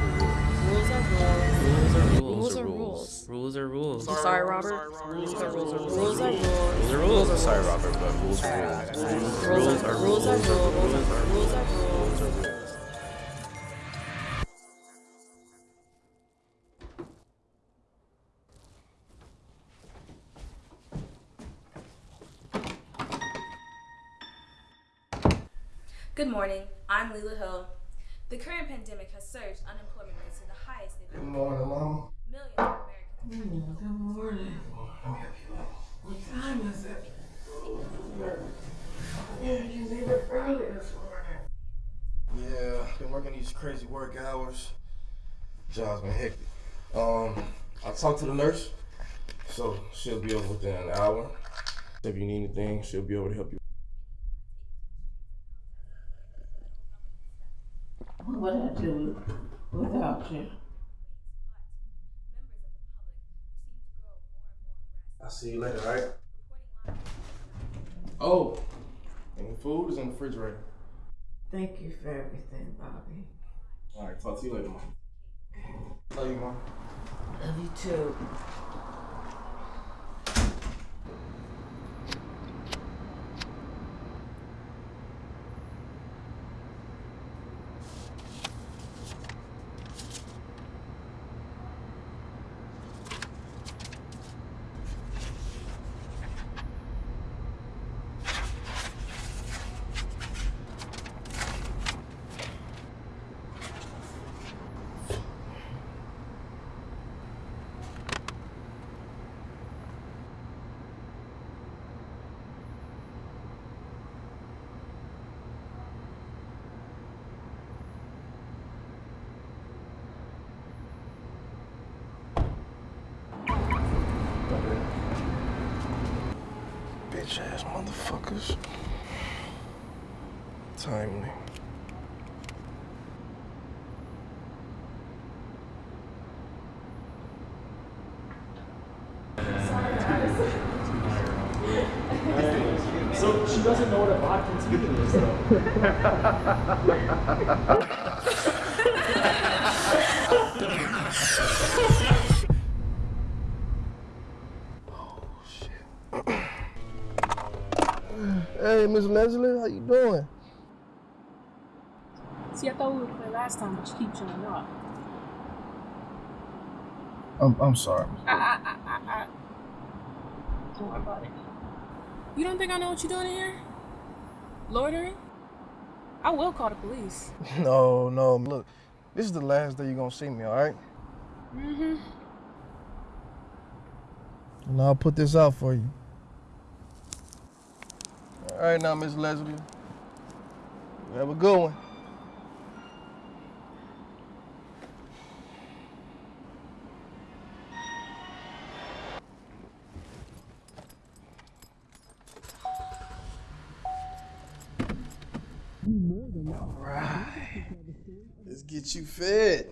rules are rules. Rules are rules. Rules are rules. Rules are rules. Sorry, Robert. Rules are rules. Rules are rules. Rules are rules. Sorry, Robert, but rules are rules. Rules are rules. Rules are rules. Rules are rules. Good morning. I'm Leela Hill, the current pandemic has surged unemployment rates to the highest they've Good been. morning, Mama. Millions of Americans. Good morning. What time is it? Yeah, you leave it early this morning. Yeah, been working these crazy work hours. Job's been hectic. Um, I talked to the nurse, so she'll be over within an hour. If you need anything, she'll be able to help you. What would I do without you? I'll see you later, right? Oh, and the food is in the refrigerator. Thank you for everything, Bobby. Alright, talk to you later, Mom. Love you, Mom. Love you too. Motherfuckers. Timely. So she doesn't know what a vodka tea is, though. Hey, Miss Leslie, how you doing? See, I thought we would play last time, but you keep showing up. I'm, I'm sorry. I, I, I, I, I. Don't worry about it. You don't think I know what you're doing in here? Loitering? I will call the police. No, no, look, this is the last day you're gonna see me, all right? Mm-hmm. And I'll put this out for you. All right, now, Miss Leslie. You have a good one. All right. Let's get you fed.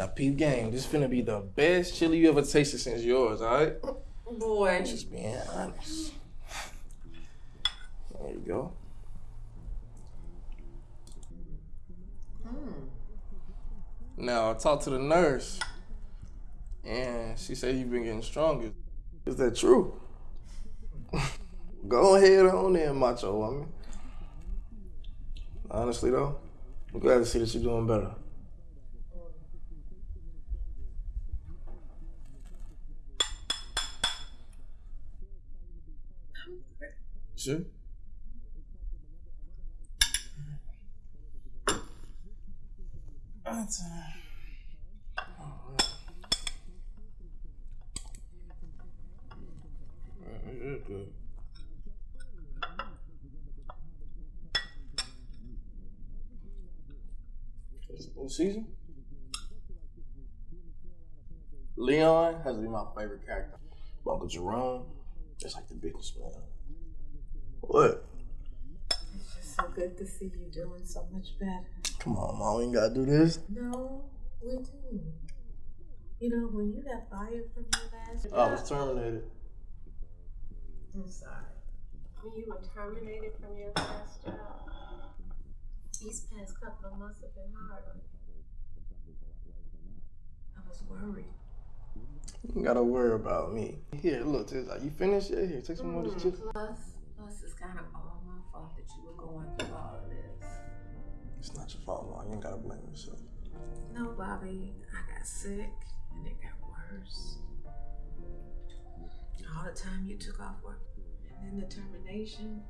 Now, peep game. This finna be the best chili you ever tasted since yours, all right? Boy. Just being honest. There you go. Hmm. Now I talked to the nurse, and she said you've been getting stronger. Is that true? go ahead on there, macho woman. Honestly though, I'm glad to see that you're doing better. Sure. That's uh, Alright, good. It's new season. Leon has to be my favorite character. Uncle Jerome, just like the businessman. What? It's just so good to see you doing so much better. Come on, mom, we ain't gotta do this. No, we do. You know, when you got fired from your last job. I job. was terminated. I'm sorry. When you were terminated from your last job, these past couple of months have been hard on you. worried. You ain't gotta worry about me. Here, look, Tiz, you finished it? Here, take some more of this mm-hmm. chips. Plus, plus it's kind of all my fault that you were going through all of this. It's not your fault, Mom. You ain't gotta blame yourself. No, Bobby, I got sick and it got worse. All the time you took off work and then the termination.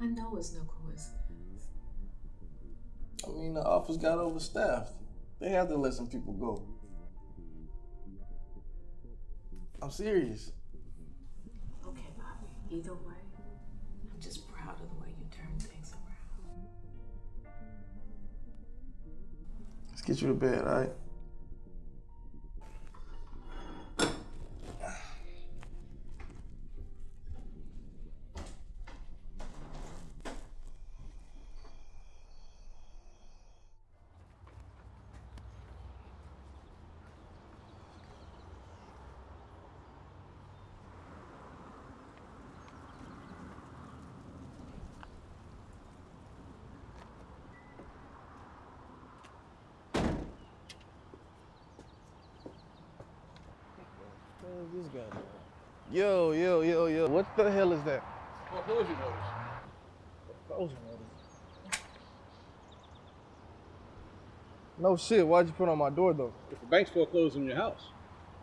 I know it's no coincidence. I mean, the office got overstaffed. They had to let some people go. I'm serious. Either way, I'm just proud of the way you turned things around. Let's get you to bed, all right? This guy doing? Yo, yo, yo, yo. What the hell is that? Foreclosure notice. Foreclosure notice. No shit. Why'd you put it on my door though? If the bank's foreclosed on your house,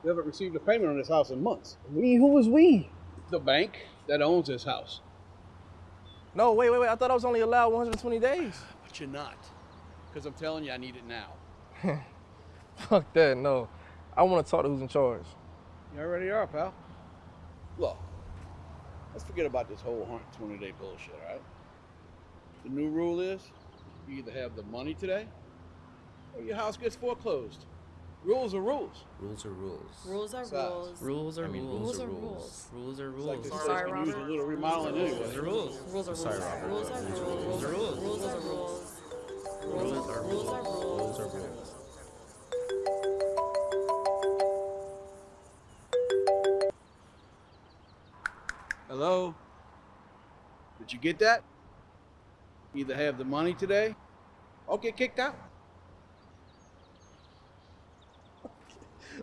you haven't received a payment on this house in months. We? Who was we? The bank that owns this house. No, wait, wait, wait. I thought I was only allowed 120 days. But you're not. Because I'm telling you, I need it now. Fuck that. No. I want to talk to who's in charge. You already are, pal. Look, let's forget about this whole 120 day bullshit, all right? The new rule is you either have the money today or your house gets foreclosed. Rules are rules. Rules are rules. Rules are Besides, rules. Rules are I mean, rules. rules are rules. Rules are It's like rules. this place Sorry, can use a Robert. little remodeling anyway. Rules are rules. Rules are Sorry, rules. Robert. Rules are rules. Rules are rules. Rules are rules. Rules are Rules are rules. rules. Rules are rules. Hello? Did you get that? Either have the money today or get kicked out.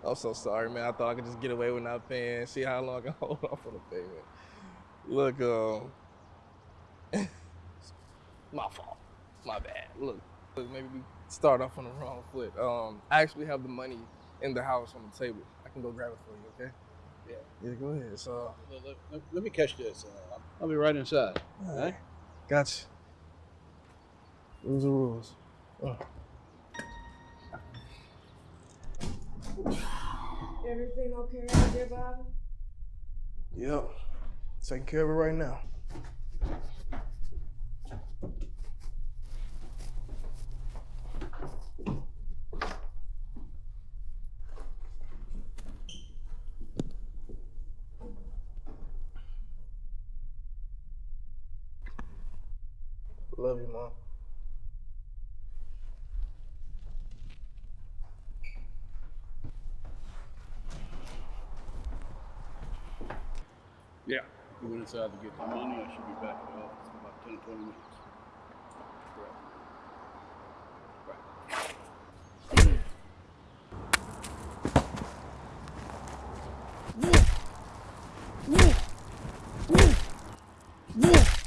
I'm so sorry, man. I thought I could just get away with not paying. See how long I can hold off on the payment. Look, um, my fault. My bad. Look, look, maybe we start off on the wrong foot. Um, I actually have the money in the house on the table. I can go grab it for you, okay? Yeah. Yeah, go ahead. So, Let, let- let- let me catch this. Uh, I'll be right inside. all All right. right? Gotcha. Rules are rules. Uh. Everything okay out there, Bobby? Yep. Taking care of it right now. Love you, Mom. Yeah. You went inside to get the money. I should be back at the office in about 10 or 20 minutes. Right.